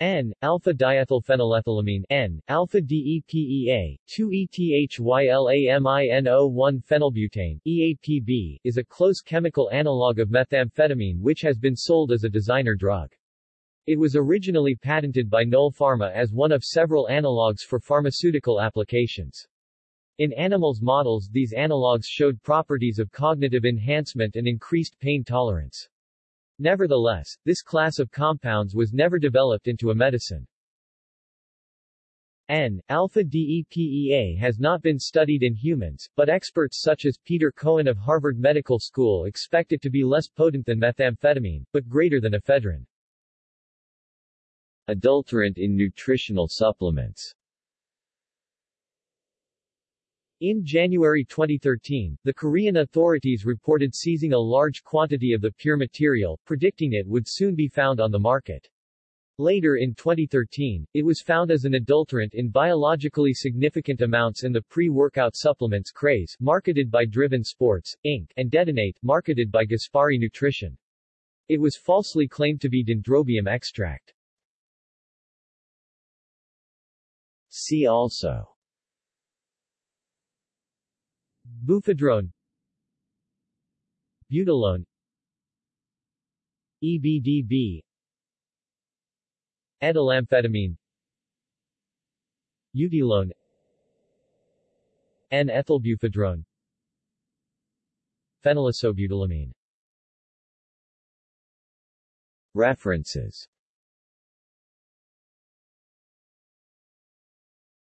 N, alpha-diethylphenylethylamine N, alpha-DEPEA, 2-ETHYLAMINO1-phenylbutane, EAPB, is a close chemical analog of methamphetamine which has been sold as a designer drug. It was originally patented by Knoll Pharma as one of several analogs for pharmaceutical applications. In animals models these analogs showed properties of cognitive enhancement and increased pain tolerance. Nevertheless, this class of compounds was never developed into a medicine. N-alpha-DEPEA has not been studied in humans, but experts such as Pieter Cohen of Harvard Medical School expect it to be less potent than methamphetamine, but greater than ephedrine. Adulterant in nutritional supplements in January 2013, the Korean authorities reported seizing a large quantity of the pure material, predicting it would soon be found on the market. Later in 2013, it was found as an adulterant in biologically significant amounts in the pre-workout supplements Craze, marketed by Driven Sports, Inc., and Detonate, marketed by Gaspari Nutrition. It was falsely claimed to be dendrobium extract. See also Buphedrone Butylone. EBDB Ethylamphetamine Eutylone N-ethylbuphedrone Phenylisobutylamine References